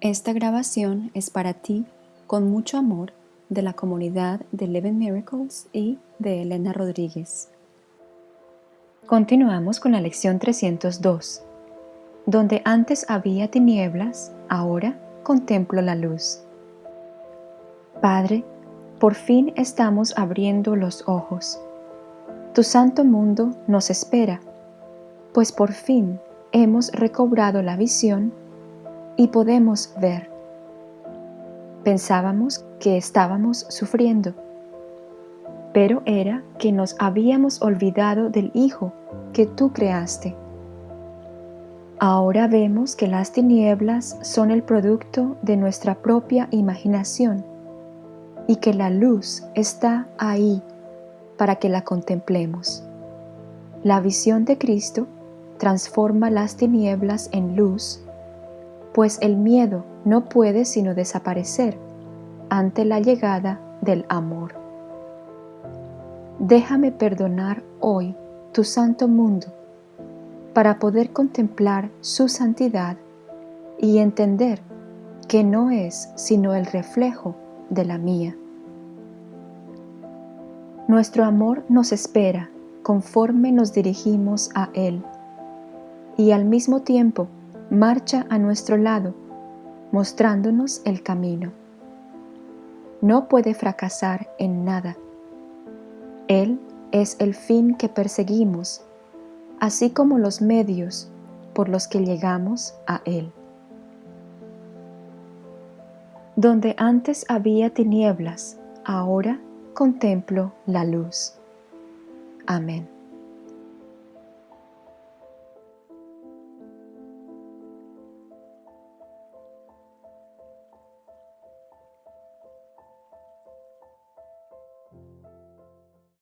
Esta grabación es para ti con mucho amor de la comunidad de Eleven Miracles y de Elena Rodríguez. Continuamos con la lección 302. Donde antes había tinieblas, ahora contemplo la luz. Padre, por fin estamos abriendo los ojos. Tu santo mundo nos espera, pues por fin hemos recobrado la visión y podemos ver. Pensábamos que estábamos sufriendo, pero era que nos habíamos olvidado del Hijo que tú creaste. Ahora vemos que las tinieblas son el producto de nuestra propia imaginación y que la luz está ahí para que la contemplemos. La visión de Cristo transforma las tinieblas en luz, pues el miedo no puede sino desaparecer ante la llegada del amor. Déjame perdonar hoy tu santo mundo para poder contemplar su santidad y entender que no es sino el reflejo de la mía. Nuestro amor nos espera conforme nos dirigimos a Él y al mismo tiempo marcha a nuestro lado, mostrándonos el camino. No puede fracasar en nada. Él es el fin que perseguimos, así como los medios por los que llegamos a Él. Donde antes había tinieblas, ahora contemplo la luz. Amén.